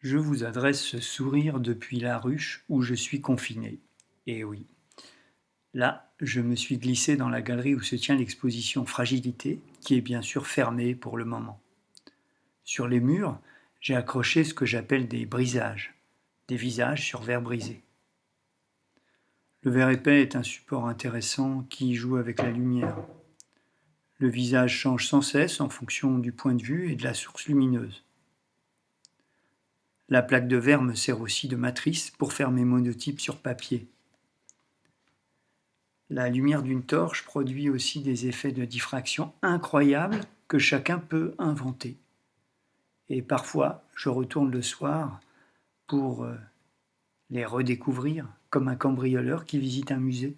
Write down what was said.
Je vous adresse ce sourire depuis la ruche où je suis confiné. Et oui, là, je me suis glissé dans la galerie où se tient l'exposition Fragilité, qui est bien sûr fermée pour le moment. Sur les murs, j'ai accroché ce que j'appelle des brisages, des visages sur verre brisé. Le verre épais est un support intéressant qui joue avec la lumière. Le visage change sans cesse en fonction du point de vue et de la source lumineuse. La plaque de verre me sert aussi de matrice pour faire mes monotypes sur papier. La lumière d'une torche produit aussi des effets de diffraction incroyables que chacun peut inventer. Et parfois, je retourne le soir pour euh, les redécouvrir, comme un cambrioleur qui visite un musée.